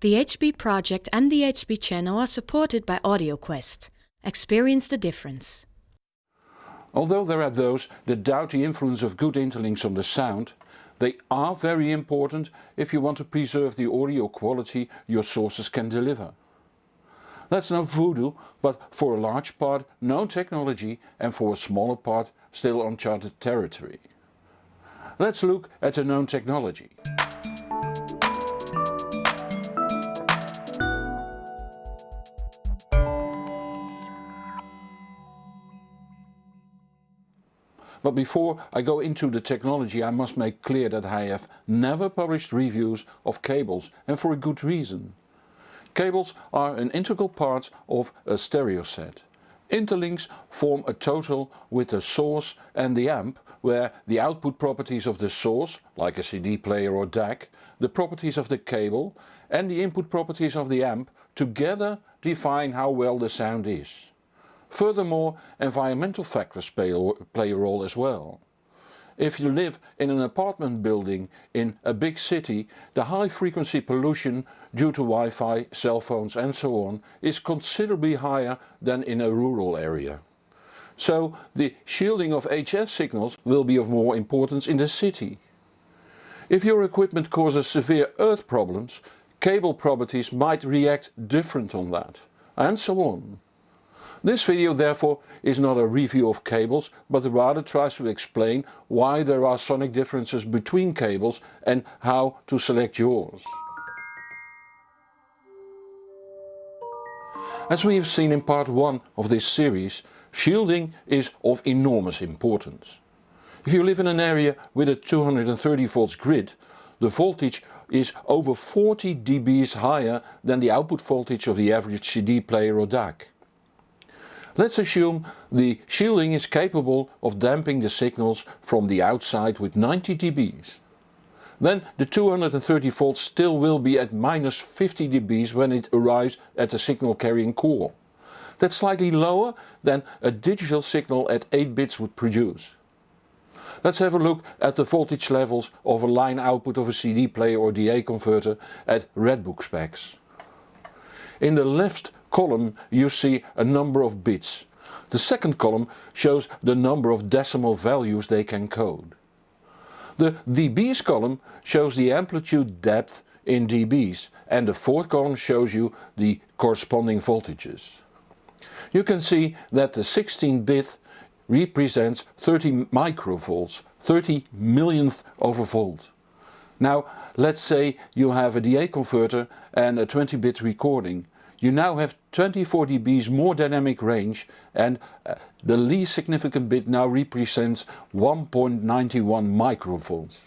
The HB project and the HB channel are supported by AudioQuest. Experience the difference. Although there are those that doubt the influence of good interlinks on the sound, they are very important if you want to preserve the audio quality your sources can deliver. That's no voodoo, but for a large part known technology and for a smaller part still uncharted territory. Let's look at the known technology. But before I go into the technology I must make clear that I have never published reviews of cables and for a good reason. Cables are an integral part of a stereo set. Interlinks form a total with the source and the amp where the output properties of the source, like a CD player or DAC, the properties of the cable and the input properties of the amp together define how well the sound is. Furthermore environmental factors play, play a role as well. If you live in an apartment building in a big city, the high frequency pollution due to Wi-Fi, cell phones and so on is considerably higher than in a rural area. So the shielding of HF signals will be of more importance in the city. If your equipment causes severe earth problems, cable properties might react different on that, and so on. This video therefore is not a review of cables but rather tries to explain why there are sonic differences between cables and how to select yours. As we have seen in part 1 of this series, shielding is of enormous importance. If you live in an area with a 230 volts grid, the voltage is over 40 dBs higher than the output voltage of the average CD player or DAC. Let's assume the shielding is capable of damping the signals from the outside with 90 dBs. Then the 230 volts still will be at minus 50 dBs when it arrives at the signal carrying core. That's slightly lower than a digital signal at 8 bits would produce. Let's have a look at the voltage levels of a line output of a CD player or DA converter at Redbook specs. In the left column you see a number of bits. The second column shows the number of decimal values they can code. The dBs column shows the amplitude depth in dBs and the fourth column shows you the corresponding voltages. You can see that the 16 bit represents 30 microvolts, 30 millionth of a volt. Now let's say you have a DA converter and a 20 bit recording you now have 24 dBs more dynamic range and uh, the least significant bit now represents 1.91 microvolts.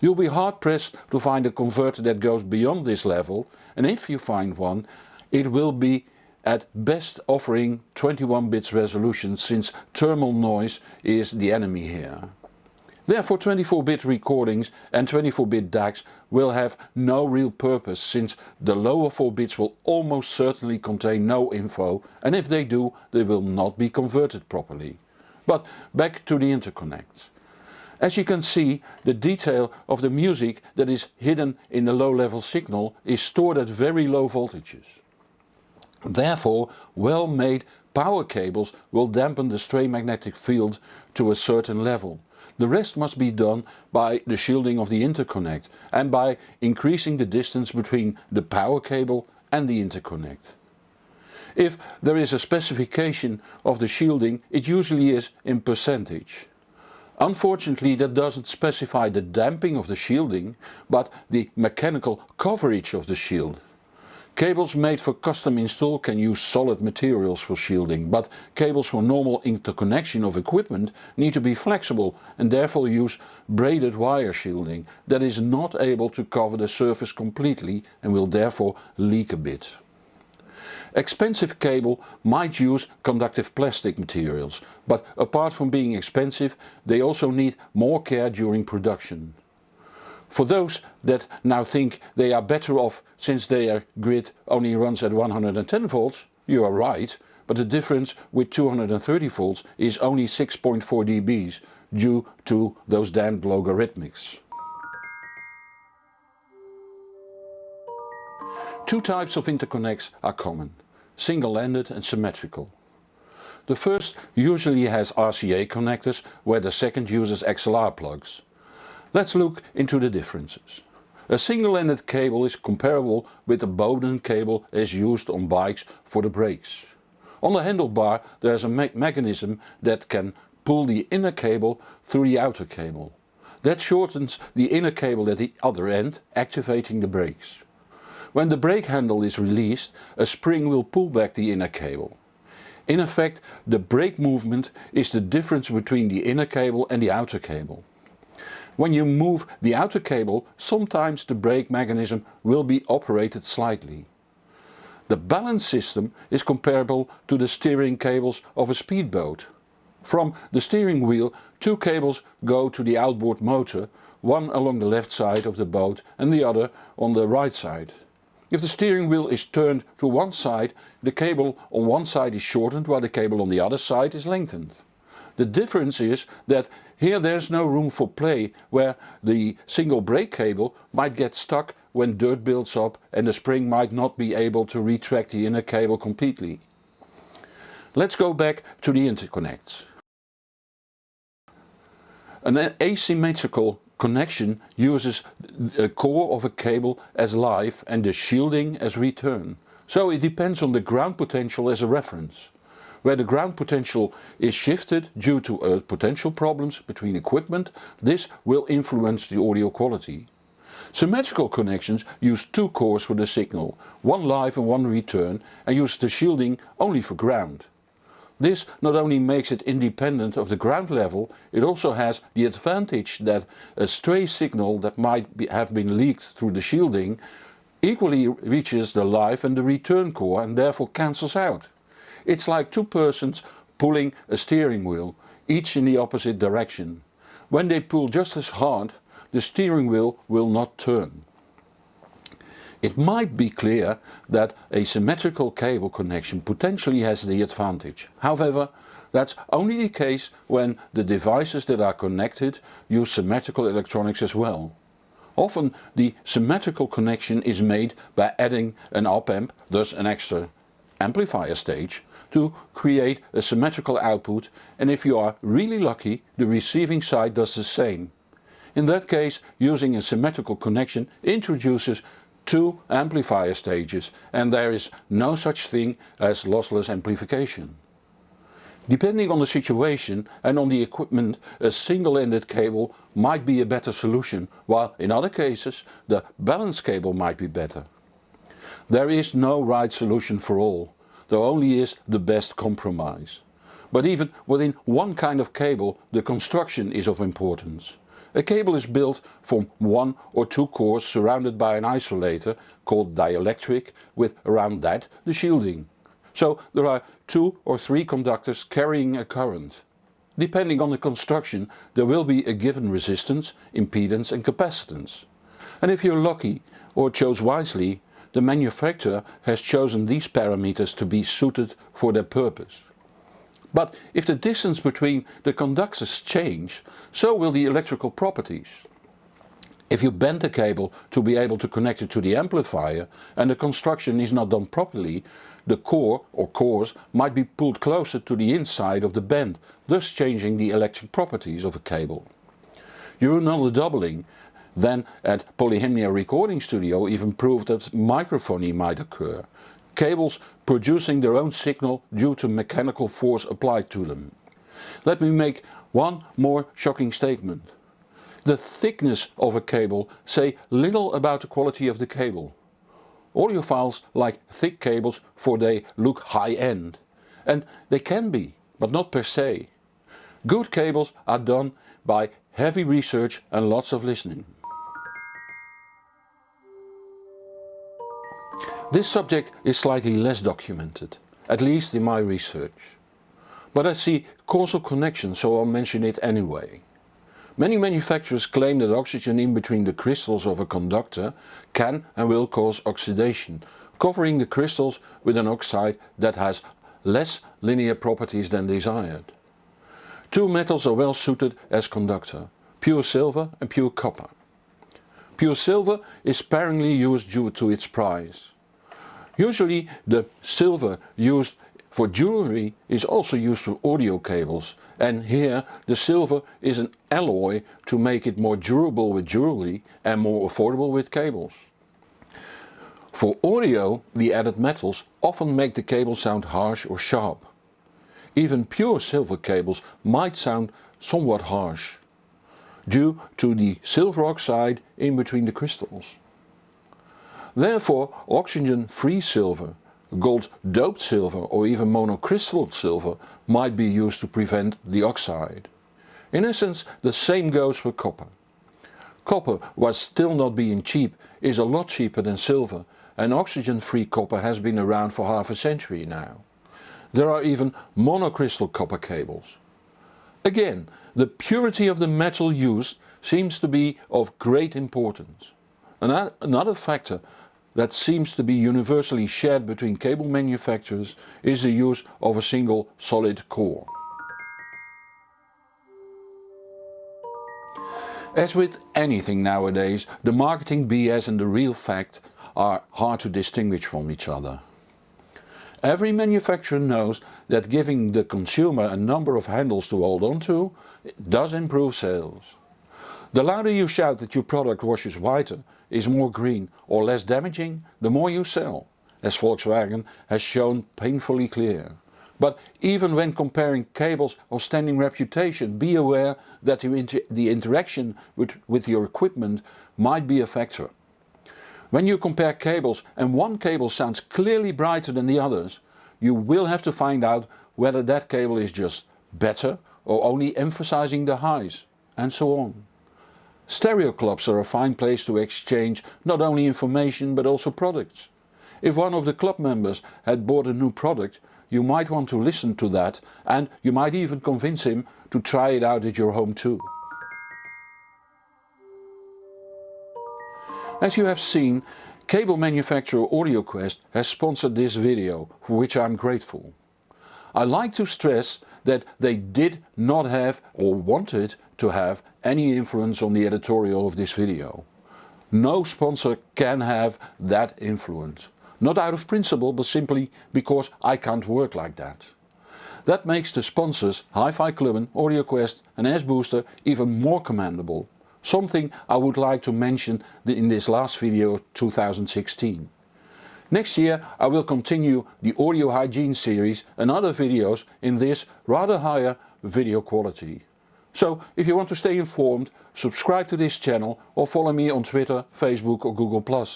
You'll be hard pressed to find a converter that goes beyond this level and if you find one it will be at best offering 21 bits resolution since thermal noise is the enemy here. Therefore 24-bit recordings and 24-bit DACs will have no real purpose since the lower 4 bits will almost certainly contain no info and if they do they will not be converted properly. But back to the interconnects. As you can see the detail of the music that is hidden in the low level signal is stored at very low voltages. Therefore well made power cables will dampen the stray magnetic field to a certain level the rest must be done by the shielding of the interconnect and by increasing the distance between the power cable and the interconnect. If there is a specification of the shielding it usually is in percentage. Unfortunately that doesn't specify the damping of the shielding but the mechanical coverage of the shield. Cables made for custom install can use solid materials for shielding, but cables for normal interconnection of equipment need to be flexible and therefore use braided wire shielding that is not able to cover the surface completely and will therefore leak a bit. Expensive cable might use conductive plastic materials, but apart from being expensive they also need more care during production. For those that now think they are better off since their grid only runs at 110 volts, you are right, but the difference with 230 volts is only 6.4 dBs due to those damned logarithmics. Two types of interconnects are common, single-ended and symmetrical. The first usually has RCA connectors where the second uses XLR plugs. Let's look into the differences. A single-ended cable is comparable with the Bowden cable as used on bikes for the brakes. On the handlebar there is a me mechanism that can pull the inner cable through the outer cable. That shortens the inner cable at the other end, activating the brakes. When the brake handle is released, a spring will pull back the inner cable. In effect, the brake movement is the difference between the inner cable and the outer cable. When you move the outer cable, sometimes the brake mechanism will be operated slightly. The balance system is comparable to the steering cables of a speedboat. From the steering wheel two cables go to the outboard motor, one along the left side of the boat and the other on the right side. If the steering wheel is turned to one side, the cable on one side is shortened while the cable on the other side is lengthened. The difference is that here there's no room for play where the single brake cable might get stuck when dirt builds up and the spring might not be able to retract the inner cable completely. Let's go back to the interconnects. An asymmetrical connection uses a core of a cable as live and the shielding as return. So it depends on the ground potential as a reference. Where the ground potential is shifted due to uh, potential problems between equipment, this will influence the audio quality. Symmetrical connections use two cores for the signal, one live and one return and use the shielding only for ground. This not only makes it independent of the ground level, it also has the advantage that a stray signal that might be, have been leaked through the shielding equally reaches the live and the return core and therefore cancels out. It's like two persons pulling a steering wheel, each in the opposite direction. When they pull just as hard, the steering wheel will not turn. It might be clear that a symmetrical cable connection potentially has the advantage. However, that's only the case when the devices that are connected use symmetrical electronics as well. Often the symmetrical connection is made by adding an op-amp, thus an extra amplifier stage, to create a symmetrical output and if you are really lucky the receiving side does the same. In that case using a symmetrical connection introduces two amplifier stages and there is no such thing as lossless amplification. Depending on the situation and on the equipment a single-ended cable might be a better solution while in other cases the balanced cable might be better. There is no right solution for all there only is the best compromise. But even within one kind of cable the construction is of importance. A cable is built from one or two cores surrounded by an isolator called dielectric with around that the shielding. So there are two or three conductors carrying a current. Depending on the construction there will be a given resistance, impedance and capacitance. And if you're lucky or chose wisely the manufacturer has chosen these parameters to be suited for their purpose. But if the distance between the conductors change, so will the electrical properties. If you bend the cable to be able to connect it to the amplifier and the construction is not done properly, the core or cores might be pulled closer to the inside of the bend, thus changing the electric properties of a cable. Neuronal doubling then at Polyhymnia Recording Studio even proved that microphony might occur. Cables producing their own signal due to mechanical force applied to them. Let me make one more shocking statement. The thickness of a cable say little about the quality of the cable. Audiophiles like thick cables for they look high-end. And they can be, but not per se. Good cables are done by heavy research and lots of listening. This subject is slightly less documented, at least in my research. But I see causal connection so I'll mention it anyway. Many manufacturers claim that oxygen in between the crystals of a conductor can and will cause oxidation, covering the crystals with an oxide that has less linear properties than desired. Two metals are well suited as conductor, pure silver and pure copper. Pure silver is sparingly used due to its price. Usually the silver used for jewelry is also used for audio cables and here the silver is an alloy to make it more durable with jewelry and more affordable with cables. For audio the added metals often make the cable sound harsh or sharp. Even pure silver cables might sound somewhat harsh due to the silver oxide in between the crystals. Therefore oxygen-free silver, gold doped silver or even monocrystal silver might be used to prevent the oxide. In essence the same goes for copper. Copper, while still not being cheap, is a lot cheaper than silver and oxygen-free copper has been around for half a century now. There are even monocrystal copper cables. Again, the purity of the metal used seems to be of great importance. Another factor that seems to be universally shared between cable manufacturers is the use of a single solid core. As with anything nowadays, the marketing BS and the real fact are hard to distinguish from each other. Every manufacturer knows that giving the consumer a number of handles to hold on to does improve sales. The louder you shout that your product washes whiter, is more green or less damaging, the more you sell, as Volkswagen has shown painfully clear. But even when comparing cables of standing reputation, be aware that the, inter the interaction with, with your equipment might be a factor. When you compare cables and one cable sounds clearly brighter than the others, you will have to find out whether that cable is just better or only emphasizing the highs, and so on. Stereo clubs are a fine place to exchange not only information but also products. If one of the club members had bought a new product, you might want to listen to that and you might even convince him to try it out at your home too. As you have seen, cable manufacturer AudioQuest has sponsored this video, for which I am grateful. I like to stress that they did not have or wanted to have any influence on the editorial of this video. No sponsor can have that influence. Not out of principle but simply because I can't work like that. That makes the sponsors Hi-Fi Klubben, AudioQuest and S-Booster even more commendable Something I would like to mention in this last video 2016. Next year I will continue the audio hygiene series and other videos in this rather higher video quality. So if you want to stay informed, subscribe to this channel or follow me on Twitter, Facebook or Google+.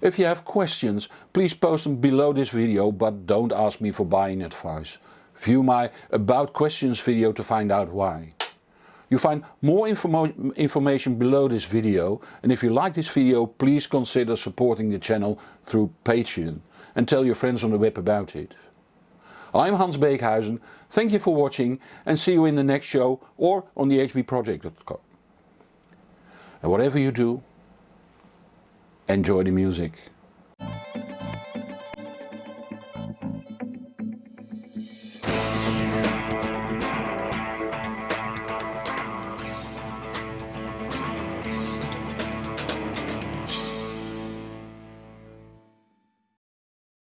If you have questions, please post them below this video but don't ask me for buying advice. View my About Questions video to find out why. You find more information below this video and if you like this video please consider supporting the channel through Patreon and tell your friends on the web about it. I'm Hans Beekhuyzen, thank you for watching and see you in the next show or on the hbproject.com. And whatever you do, enjoy the music.